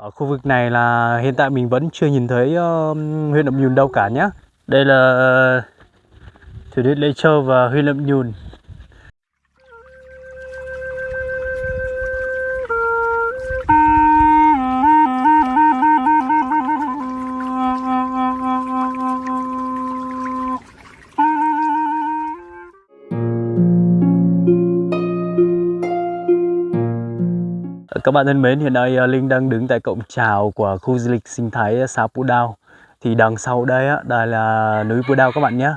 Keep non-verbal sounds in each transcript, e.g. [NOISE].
Ở khu vực này là hiện tại mình vẫn chưa nhìn thấy uh, huyện Nậm Nhùn đâu cả nhé. Đây là ờ, thủy điện Lê Châu và huyện Nậm Nhùn. Các bạn thân mến, hiện nay ờ, Linh đang đứng tại cổng chào của khu du lịch sinh thái ờ, xã Pú Đao. Thì đằng sau đây á, đây là núi Pú Đao các bạn nhé.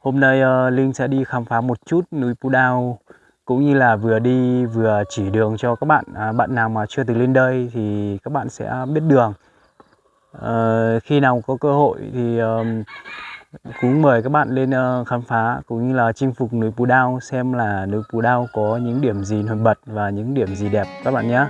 Hôm nay ờ, Linh sẽ đi khám phá một chút núi Pú Đao cũng như là vừa đi vừa chỉ đường cho các bạn. À, bạn nào mà chưa từng lên đây thì các bạn sẽ biết đường. À, khi nào có cơ hội thì um, cũng mời các bạn lên uh, khám phá cũng như là chinh phục núi Pú Đao xem là núi Pú Đao có những điểm gì nổi bật và những điểm gì đẹp các bạn nhé.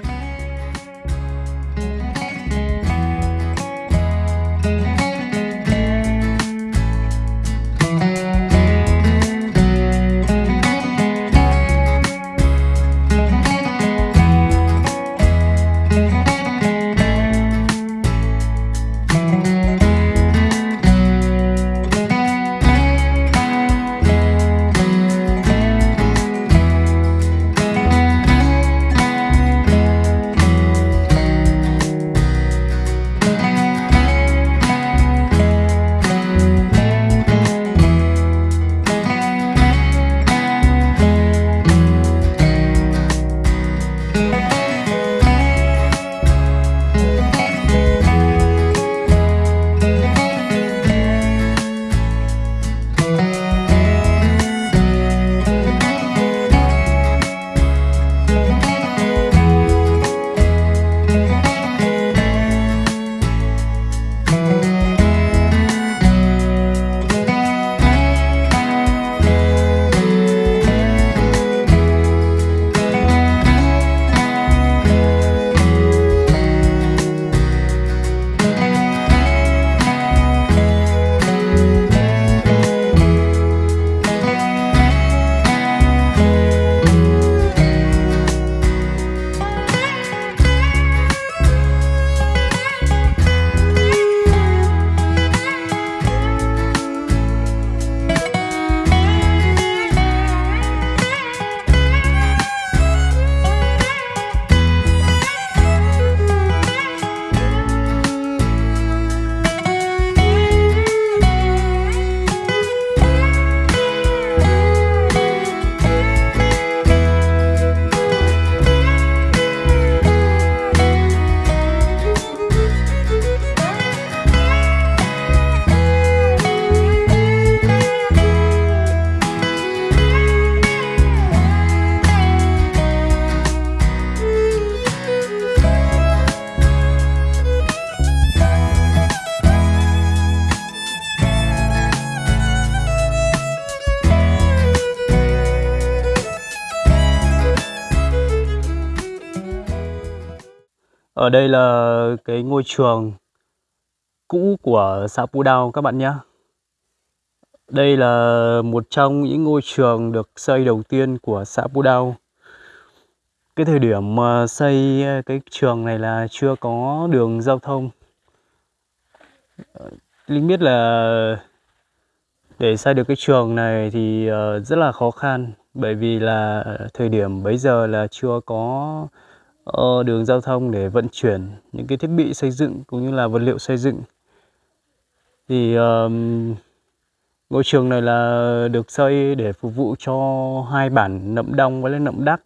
Ở đây là cái ngôi trường cũ của xã Pú Đao, các bạn nhé. Đây là một trong những ngôi trường được xây đầu tiên của xã Pú Đao. Cái thời điểm mà xây cái trường này là chưa có đường giao thông. Linh biết là để xây được cái trường này thì ờ, rất là khó khăn, bởi vì là thời điểm bấy giờ là chưa có Ờ, đường giao thông để vận chuyển những cái thiết bị xây dựng cũng như là vật liệu xây dựng. Thì ngôi trường này là được xây để phục vụ cho hai bản Nậm Đông với Nậm Đắc.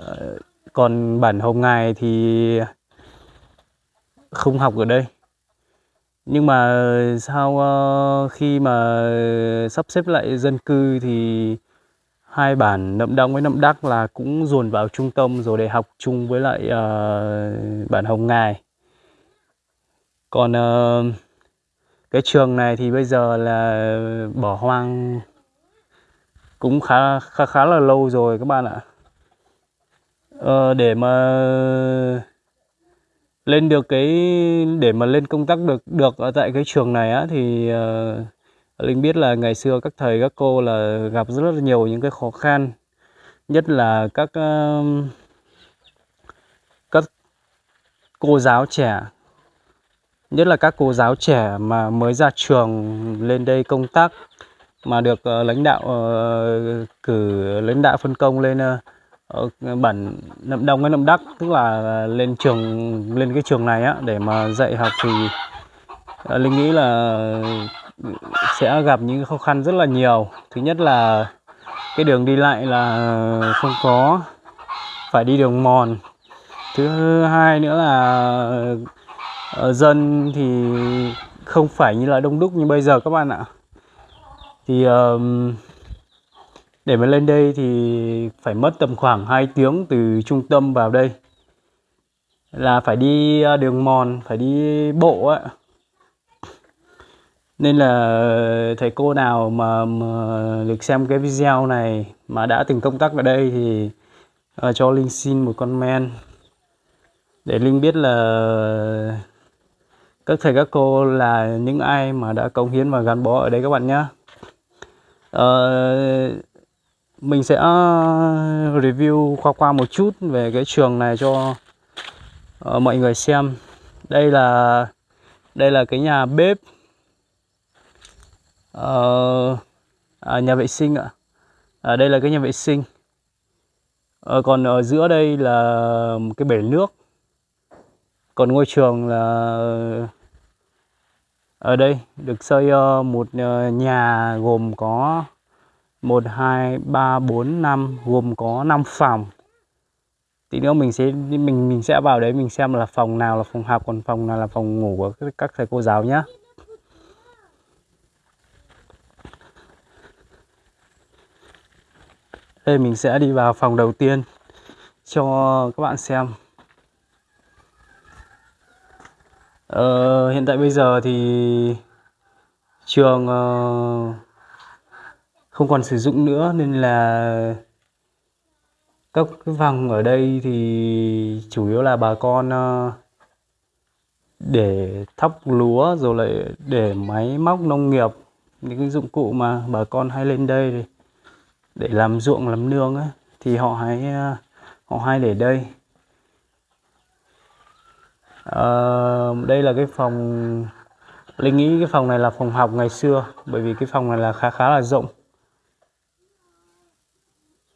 Uh, còn bản Hồng Ngài thì không học ở đây. Nhưng mà sau uh, ờ, khi mà sắp xếp lại dân cư thì hai bản Nậm Đông với Nậm Đắc là cũng dồn vào trung tâm rồi để học chung với lại uh, bản Hồng Ngài. Còn uh, cái trường này thì bây giờ là bỏ hoang cũng khá khá khá là lâu rồi các bạn ạ. Uh, để mà lên được cái để mà lên công tác được được ở tại cái trường này á thì uh, Linh biết là ngày xưa các thầy các cô là gặp rất là nhiều những cái khó khăn nhất là các các cô giáo trẻ. Nhất là các cô giáo trẻ mà mới ra trường lên đây công tác mà được uh, lãnh đạo uh, cử lãnh đạo phân công lên uh, bản nậm đông với nậm đắc tức là lên trường lên cái trường này á để mà dạy học thì uh, linh nghĩ là sẽ gặp những khó khăn rất là nhiều. Thứ nhất là cái đường đi lại là không có, phải đi đường mòn. Thứ hai nữa là ờ, dân thì không phải như là đông đúc như bây giờ các bạn ạ. Thì để mà lên đây thì phải mất tầm khoảng 2 tiếng từ trung tâm vào đây. Là phải đi ờ, đường mòn, phải đi bộ á nên là thầy cô nào mà, mà được xem cái video này mà đã từng công tác ở đây thì uh, cho linh xin một comment để linh biết là các thầy các cô là những ai mà đã cống hiến và gắn bó ở đây các bạn nhé uh, ờ, mình sẽ ờ, review khoa qua một chút về cái trường này cho uh, mọi người xem. Đây là đây là cái nhà bếp uh, à, nhà vệ sinh ạ à, đây là cái nhà vệ sinh à, còn ở giữa đây là một cái bể nước còn ngôi trường là ở đây được xây ờ, một nhà gồm có 1 2 3 4 5 gồm có 5 phòng. Tí nữa mình sẽ mình mình sẽ vào đấy mình xem là phòng nào là phòng học còn phòng nào là phòng ngủ của các thầy cô giáo nhé. Đây mình sẽ đi vào phòng đầu tiên cho các bạn xem. Ờ, hiện tại bây giờ thì trường uh, không còn sử dụng nữa nên là các cái phòng ở đây thì chủ yếu là bà con uh, để thóc lúa rồi lại để máy móc nông nghiệp những cái dụng cụ mà bà con hay lên đây để làm ruộng làm nương ấy thì họ hay ờ, họ hay để đây. À, đây là cái phòng linh nghĩ cái phòng này là phòng học ngày xưa bởi vì cái phòng này là khá khá là rộng.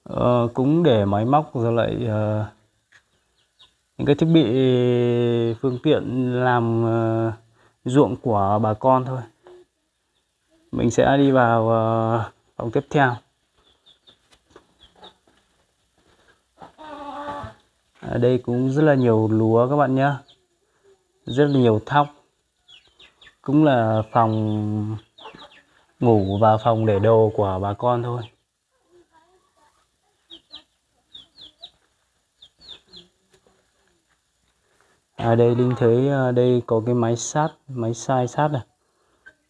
À, cũng để máy móc rồi lại uh, những cái thiết bị phương tiện làm uh, ruộng của bà con thôi. Mình sẽ đi vào uh, phòng tiếp theo. Ở đây cũng rất là nhiều lúa các bạn nhé rất là nhiều thóc. Cũng là phòng ngủ và phòng để đồ của bà con thôi. À đây linh thấy ờ, đây có cái máy sát, máy sai sát này.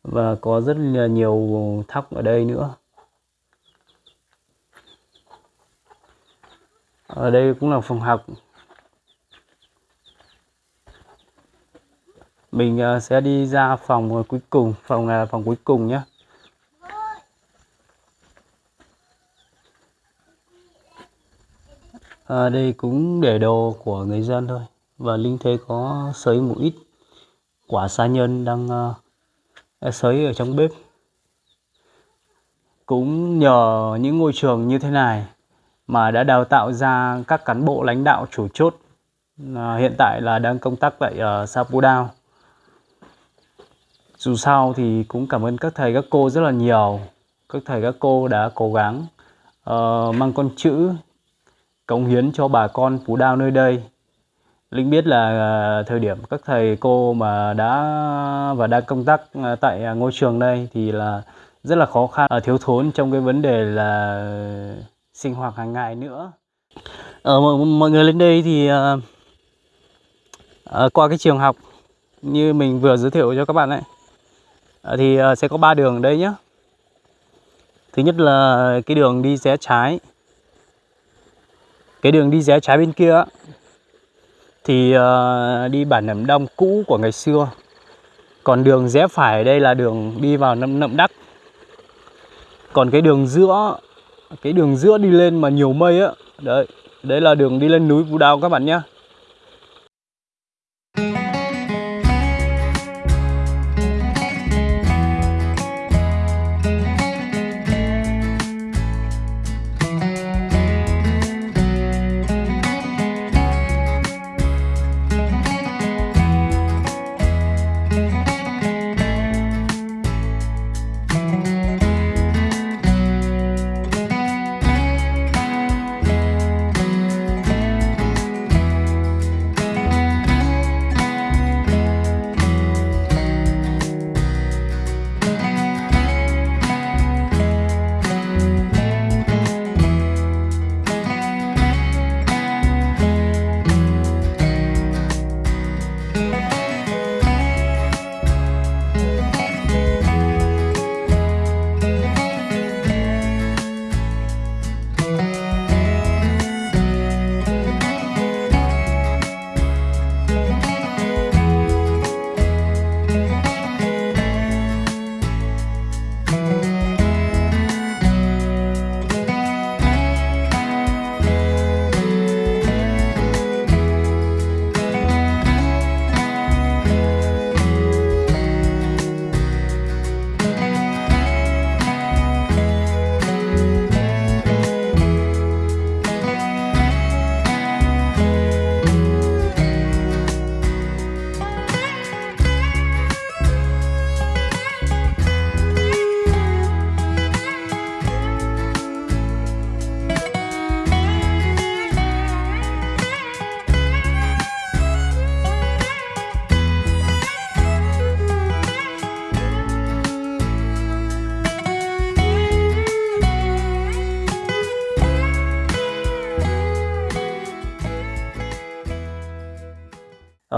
Và có rất là nhiều thóc ở đây nữa. Ở đây cũng là phòng học. Mình ờ, sẽ đi ra phòng ờ, cuối cùng. Phòng này là phòng cuối cùng nhé. À, đây cũng để đồ của người dân thôi. Và linh thấy có sấy một ít quả sa nhân đang uh, sấy ở trong bếp. Cũng nhờ những ngôi trường như thế này mà đã đào tạo ra các cán bộ lãnh đạo chủ chốt à, hiện tại là đang công tác tại uh, Sapudao. Dù sao thì cũng cảm ơn các thầy các cô rất là nhiều. Các thầy các cô đã cố gắng uh, mang con chữ cống hiến cho bà con phú đao nơi đây. Linh biết là uh, thời điểm các thầy cô mà đã và đang công tác uh, tại ngôi trường đây thì là rất là khó khăn uh, thiếu thốn trong cái vấn đề là sinh hoạt hàng ngày nữa. Ờ, ở mọi mọi người lên đây thì uh, uh, qua cái trường học như mình vừa giới thiệu cho các bạn ấy uh, thì uh, sẽ có ba đường ở đây nhé thứ nhất là cái đường đi rẽ trái. Cái đường đi rẽ trái bên kia thì uh, đi bản nậm đông cũ của ngày xưa. Còn đường rẽ phải đây là đường đi vào nậm nậm đắc. Còn cái đường giữa cái đường giữa đi lên mà nhiều mây á, đấy đấy là đường đi lên núi Vũ Đao các bạn nhé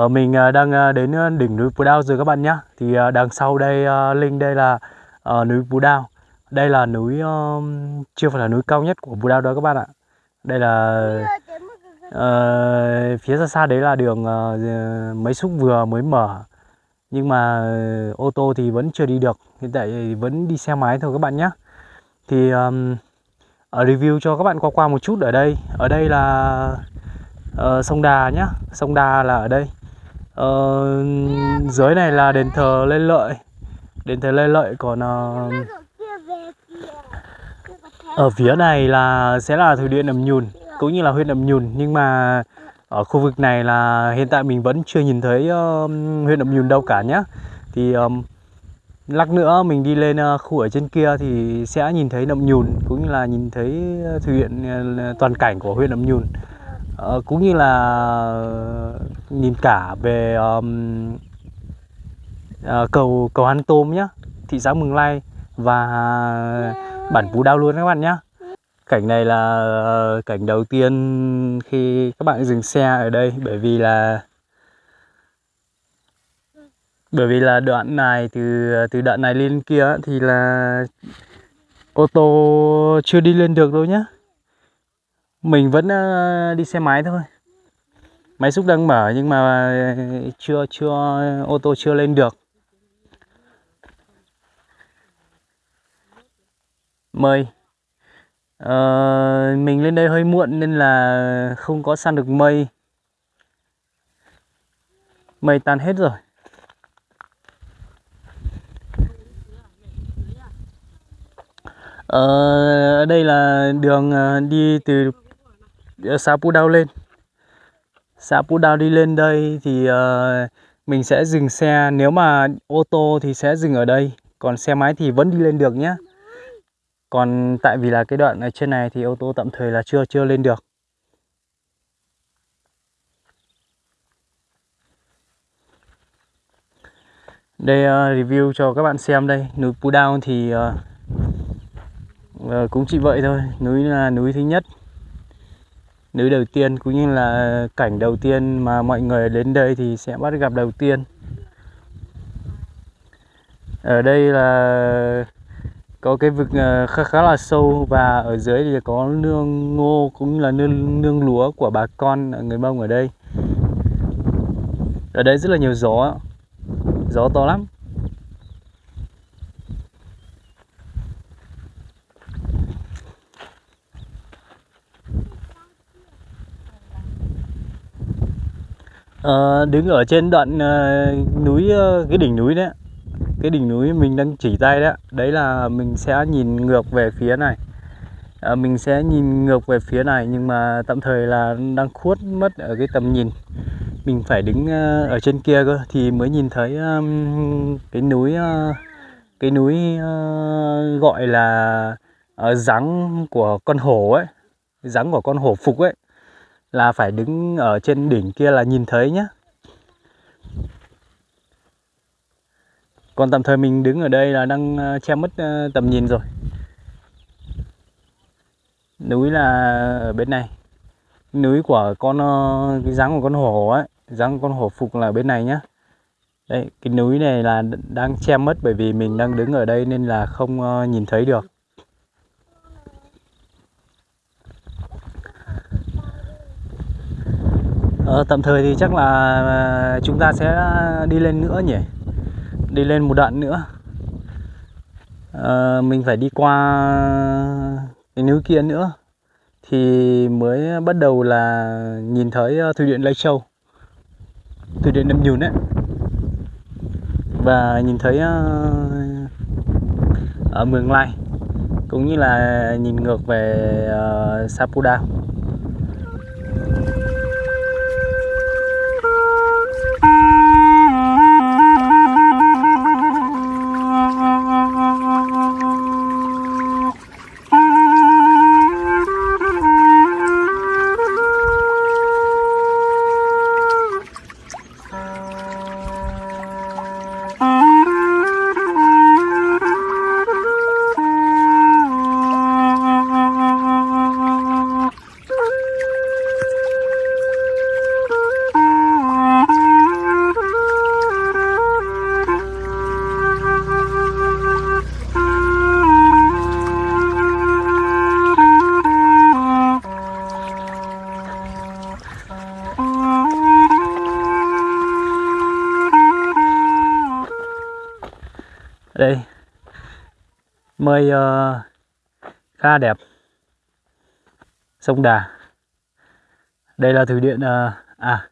Ờ, mình ờ, đang ờ, đến đỉnh núi Pù Đao rồi các bạn nhé. Thì đằng sau đây à, Linh đây là núi Pù Đao. Đây là núi chưa phải là núi cao nhất của Pù Đao đó các bạn ạ. Đây là uh, phía xa xa đấy là đường uh, mấy xúc vừa mới mở. Nhưng mà ô tô thì vẫn chưa đi được. Hiện tại thì vẫn đi xe máy thôi các bạn nhé. Thì um, ở review cho các bạn qua qua một chút ở đây. Ở đây là uh, sông Đà nhá. Sông Đà là ở đây. Ờ, dưới này là đền thờ Lê Lợi. Đền thờ Lê Lợi còn uh, ở phía này là sẽ là thủy điện Nậm Nhùn cũng như là huyện Nậm Nhùn. Nhưng mà ở khu vực này là hiện tại mình vẫn chưa nhìn thấy uh, huyện Nậm Nhùn đâu cả nhé, thì um, lắc nữa mình đi lên uh, khu ở trên kia thì sẽ nhìn thấy Nậm Nhùn cũng như là nhìn thấy thủy điện uh, toàn cảnh của huyện Nậm Nhùn. Ờ, cũng như là ờ, nhìn cả về um, uh, cầu cầu Hán Tôm nhá, thị xã Mường lai và bản Phú Đao luôn các bạn nhá. Cảnh này là ờ, cảnh đầu tiên khi các bạn dừng xe ở đây bởi vì là bởi vì là đoạn này từ từ đoạn này lên kia thì là ô tô chưa đi lên được đâu nhá. Mình vẫn ờ, đi xe máy thôi. Máy xúc đang mở nhưng mà chưa chưa ô tô chưa lên được. Mây. Ờ, mình lên đây hơi muộn nên là không có săn được mây. Mây tan hết rồi. Ờ, ở đây là đường ờ, đi từ xã Pu Đao lên. Xã Pu Đao đi lên đây thì uh, mình sẽ dừng xe. Nếu mà ô tô thì sẽ dừng ở đây. Còn xe máy thì vẫn đi lên được nhé. Còn tại vì là cái đoạn ở trên này thì ô tô tạm thời là chưa chưa lên được. Đây uh, review cho các bạn xem đây. Núi Pu Đao thì uh, uh, cũng chỉ vậy thôi. Núi là núi thứ nhất núi đầu tiên cũng như là cảnh đầu tiên mà mọi người đến đây thì sẽ bắt gặp đầu tiên. Ở đây là có cái vực ờ, khá khá là sâu và ở dưới thì có nương ngô cũng là nương, nương lúa của bà con ờ, người Mông ở đây. Ở đây rất là nhiều gió gió to lắm. Ờ, đứng ở trên đoạn ờ, núi ờ, cái đỉnh núi đấy cái đỉnh núi mình đang chỉ tay đấy đấy là mình sẽ nhìn ngược về phía này. À, mình sẽ nhìn ngược về phía này nhưng mà tạm thời là đang khuất mất ở cái tầm nhìn. Mình phải đứng ờ, ở trên kia cơ thì mới nhìn thấy um, cái núi uh, cái núi uh, gọi là uh, rắn của con hổ ấy. Rắn của con hổ phục ấy là phải đứng ở trên đỉnh kia là nhìn thấy nhé. còn tạm thời mình đứng ở đây là đang ờ, che mất ờ, tầm nhìn rồi. Núi là ở bên này. Núi của con ờ, cái dáng của con hổ ấy dáng con hổ phục là bên này nhá. Đây cái núi này là đang che mất bởi vì mình đang đứng ở đây nên là không nhìn thấy được. Ờ, tạm thời thì chắc là ờ, chúng ta sẽ đi lên nữa nhỉ? Đi lên một đoạn nữa. À, mình phải đi qua cái núi kia nữa. Thì mới bắt đầu là nhìn thấy ờ, thủy điện Lai Châu. Thủy điện Nậm Nhùn đấy và nhìn thấy ở Mường Lai. Cũng như là nhìn ngược về uh, Sapudao đây. Mây uh, khá đẹp. Sông Đà. Đây là thủy điện uh, à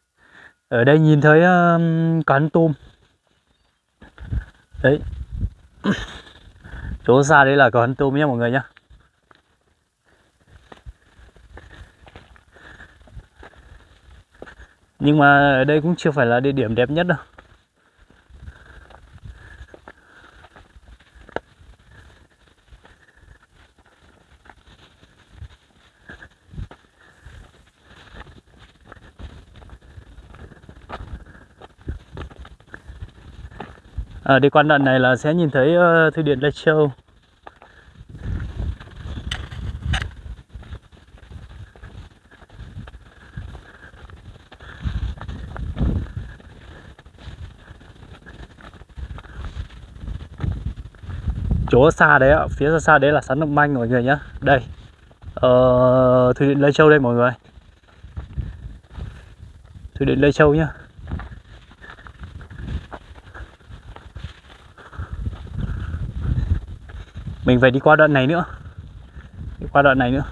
ở đây nhìn thấy ờ, uh, quán tôm. Đấy. Chỗ xa đấy là quán tôm nhé mọi người nhé. Nhưng mà ở đây cũng chưa phải là địa điểm đẹp nhất đâu. À, đi qua đoạn này là sẽ nhìn thấy ờ, uh, thủy điện Lai Châu. Chỗ xa đấy ạ phía xa xa đấy là sắn động manh mọi người nhé đây ờ, thủy điện Lai Châu đây mọi người. Thủy điện Lai Châu nhá. Mình phải đi qua đoạn này nữa. Đi qua đoạn này nữa.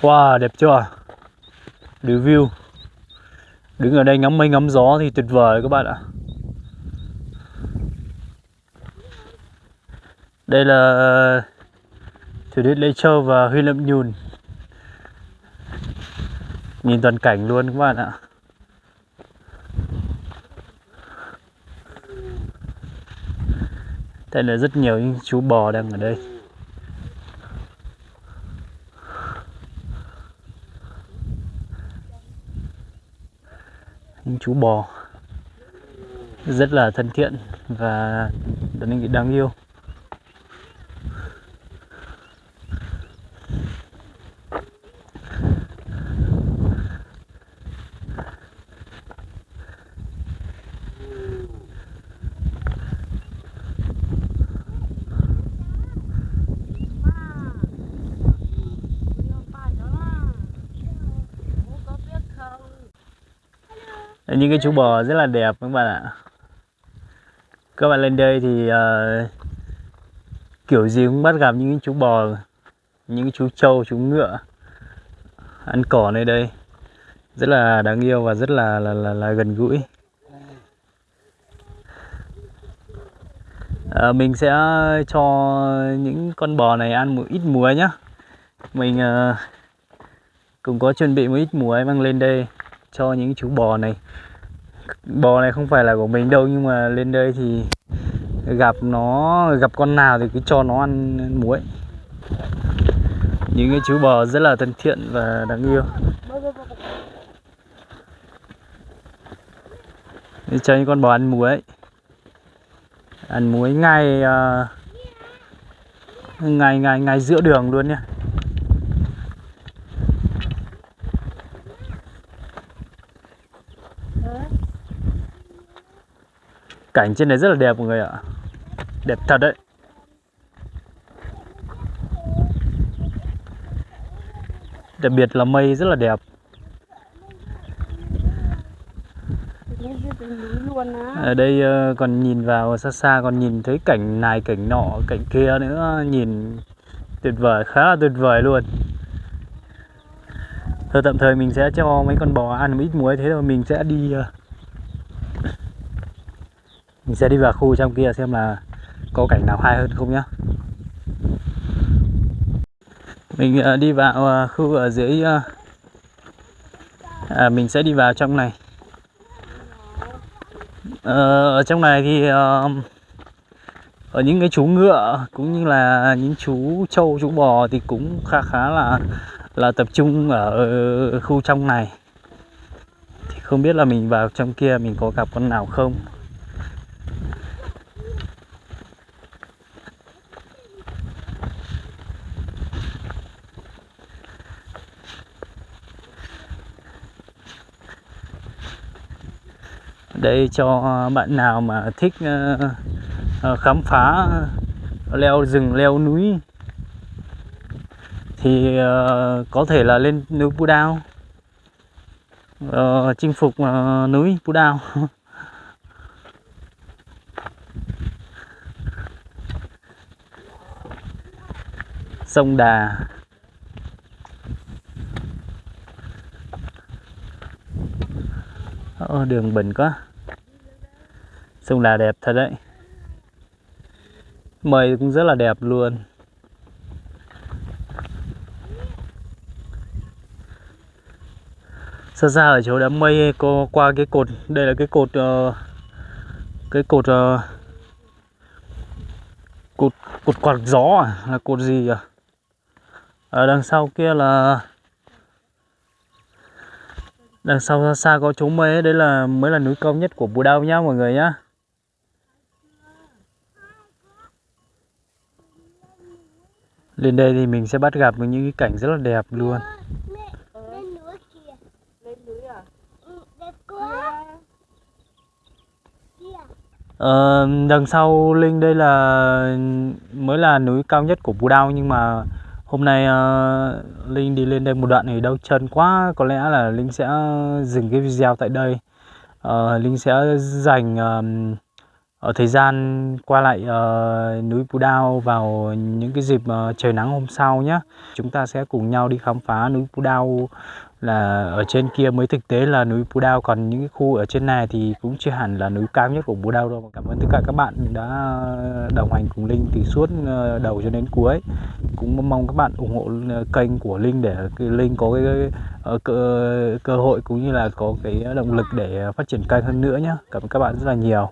Wow, đẹp chưa? Review đứng ở đây ngắm mây, ngắm gió thì tuyệt vời các bạn ạ. Đây là uh, thủy điện Lê Châu và Huy Lâm Nhùn. Nhìn toàn cảnh luôn các bạn ạ. Đây là rất nhiều những chú bò đang ở đây. Những chú bò rất là thân thiện và đáng yêu. Những cái chú bò rất là đẹp các bạn ạ. Các bạn lên đây thì uh, kiểu gì cũng bắt gặp những chú bò những chú trâu chú ngựa ăn cỏ nơi đây. Rất là đáng yêu và rất là là, là, là gần gũi. À, mình sẽ cho những con bò này ăn một ít muối nhá. Mình uh, cũng có chuẩn bị một ít muối mang lên đây cho những chú bò này. Bò này không phải là của mình đâu nhưng mà lên đây thì gặp nó gặp con nào thì cứ cho nó ăn muối. Những cái chú bò rất là thân thiện và đáng yêu. Để cho những con bò ăn muối. Ăn muối ngay uh, ngay ngay ngay giữa đường luôn nhé Cảnh trên này rất là đẹp mọi người ạ. Đẹp thật đấy. Đặc biệt là mây rất là đẹp. Ở đây ờ, còn nhìn vào xa xa còn nhìn thấy cảnh này cảnh nọ cảnh kia nữa Nhìn tuyệt vời khá là tuyệt vời luôn. Thôi tạm thời mình sẽ cho mấy con bò ăn một ít muối thế rồi mình sẽ đi uh, mình sẽ đi vào khu trong kia xem là có cảnh nào hay hơn không nhá. Mình uh, đi vào uh, khu ở dưới uh, à, mình sẽ đi vào trong này. Ở trong này thì ở những cái chú ngựa cũng như là những chú trâu chú bò thì cũng khá khá là là tập trung ở khu trong này. Thì không biết là mình vào trong kia mình có gặp con nào không? Đây cho bạn nào mà thích ờ, ờ, khám phá ờ, leo rừng leo núi thì có thể là lên núi Pu Đao. Chinh phục núi Pu Đao. [LAUGHS] Sông Đà. Ờ, đường bình quá sông Đà đẹp thật đấy. Mây cũng rất là đẹp luôn. Xa xa ở chỗ đám mây có qua cái cột đây là cái cột uh, cái cột uh, cột cột quạt gió à? Là cột gì à ở đằng sau kia là đằng sau xa xa có chỗ mây đấy là mới là núi cao nhất của Bù Đao nhá mọi người nhá. Lên đây thì mình sẽ bắt gặp những cái cảnh rất là đẹp luôn. Ờ, đằng sau Linh đây là mới là núi cao nhất của Bù Đao nhưng mà hôm nay uh, Linh đi lên đây một đoạn thì đau chân quá. Có lẽ là Linh sẽ dừng cái video tại đây. Uh, Linh sẽ dành uh, ở thời gian qua lại uh, núi Pù Đao vào những cái dịp uh, trời nắng hôm sau nhé chúng ta sẽ cùng nhau đi khám phá núi Pù Đao là ở trên kia. Mới thực tế là núi Pù Đao còn những cái khu ở trên này thì cũng chưa hẳn là núi cao nhất của Pù Đao đâu. Cảm ơn tất cả các bạn đã đồng hành cùng Linh từ suốt uh, đầu cho đến cuối. Cũng mong các bạn ủng hộ kênh của Linh để Linh có cái uh, cơ, cơ hội cũng như là có cái động lực để phát triển kênh hơn nữa nhé cảm ơn các bạn rất là nhiều.